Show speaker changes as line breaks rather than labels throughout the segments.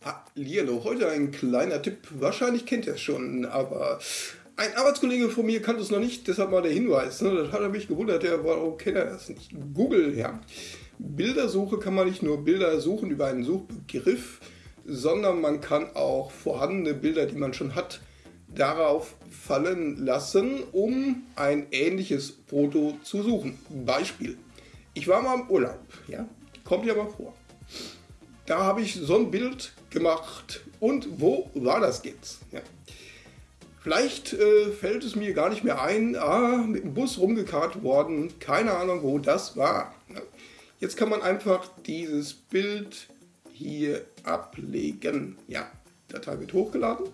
Hallihallo, heute ein kleiner Tipp. Wahrscheinlich kennt ihr es schon, aber ein Arbeitskollege von mir kannte es noch nicht, deshalb mal der Hinweis. Ne? Das hat er mich gewundert, der warum kennt er das nicht? Google, ja. Bildersuche kann man nicht nur Bilder suchen über einen Suchbegriff, sondern man kann auch vorhandene Bilder, die man schon hat, darauf fallen lassen, um ein ähnliches Foto zu suchen. Beispiel. Ich war mal im Urlaub, ja, kommt ja mal vor. Da habe ich so ein Bild gemacht. Und wo war das jetzt? Ja. Vielleicht äh, fällt es mir gar nicht mehr ein, ah, mit dem Bus rumgekarrt worden, keine Ahnung, wo das war. Jetzt kann man einfach dieses Bild hier ablegen. Ja, Datei wird hochgeladen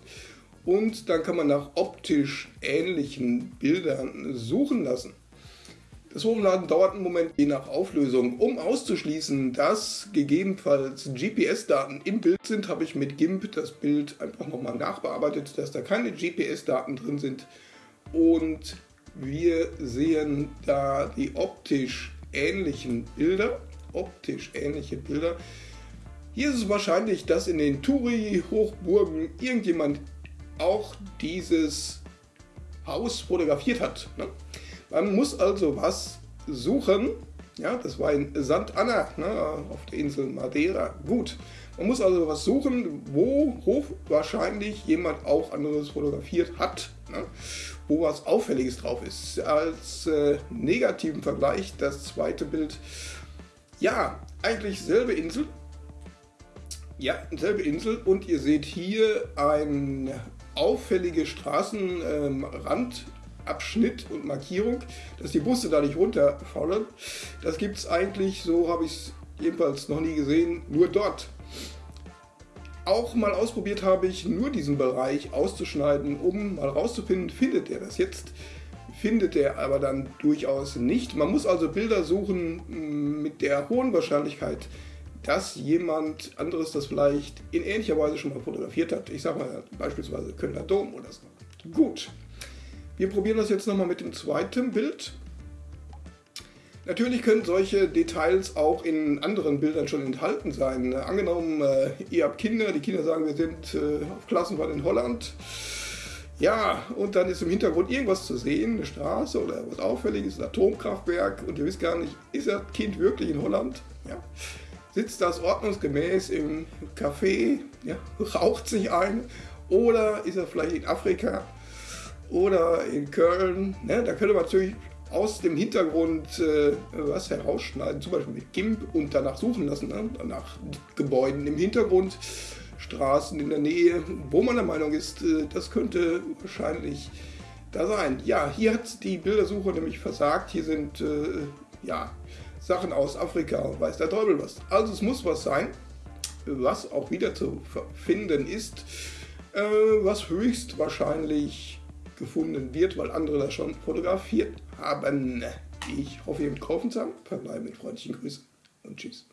und dann kann man nach optisch ähnlichen Bildern suchen lassen. Das Hochladen dauert einen Moment je nach Auflösung. Um auszuschließen, dass gegebenenfalls GPS-Daten im Bild sind, habe ich mit GIMP das Bild einfach nochmal nachbearbeitet, dass da keine GPS-Daten drin sind. Und wir sehen da die optisch ähnlichen Bilder. Optisch ähnliche Bilder. Hier ist es wahrscheinlich, dass in den Turi-Hochburgen irgendjemand auch dieses Haus fotografiert hat. Ne? Man muss also was suchen. Ja, das war in St. Anna ne, auf der Insel Madeira. Gut, man muss also was suchen, wo hochwahrscheinlich jemand auch anderes fotografiert hat, ne, wo was Auffälliges drauf ist. Als äh, negativen Vergleich das zweite Bild. Ja, eigentlich selbe Insel. Ja, selbe Insel und ihr seht hier ein auffällige Straßenrand Abschnitt und Markierung, dass die Busse da nicht runterfallen. Das gibt es eigentlich, so habe ich es jedenfalls noch nie gesehen, nur dort. Auch mal ausprobiert habe ich, nur diesen Bereich auszuschneiden, um mal rauszufinden, findet er das jetzt? Findet er aber dann durchaus nicht. Man muss also Bilder suchen mm, mit der hohen Wahrscheinlichkeit, dass jemand anderes das vielleicht in ähnlicher Weise schon mal fotografiert hat. Ich sage mal beispielsweise Kölner Dom oder so. Gut. Wir probieren das jetzt nochmal mit dem zweiten Bild. Natürlich können solche Details auch in anderen Bildern schon enthalten sein. Angenommen, äh, ihr habt Kinder, die Kinder sagen, wir sind äh, auf Klassenfahrt in Holland. Ja, und dann ist im Hintergrund irgendwas zu sehen, eine Straße oder was Auffälliges, ein Atomkraftwerk und ihr wisst gar nicht, ist das Kind wirklich in Holland? Ja. Sitzt das ordnungsgemäß im Café, ja, raucht sich ein oder ist er vielleicht in Afrika? Oder in Köln. Ne? Da könnte man natürlich aus dem Hintergrund äh, was herausschneiden, zum Beispiel mit GIMP und danach suchen lassen, ne? nach Gebäuden im Hintergrund, Straßen in der Nähe, wo man der Meinung ist, äh, das könnte wahrscheinlich da sein. Ja, hier hat die Bildersuche nämlich versagt. Hier sind äh, ja, Sachen aus Afrika, weiß der Teufel was. Also es muss was sein, was auch wieder zu finden ist, äh, was höchstwahrscheinlich gefunden wird, weil andere das schon fotografiert haben. Ich hoffe, ihr habt kaufen zusammen. Verbleibe mit freundlichen Grüßen und tschüss.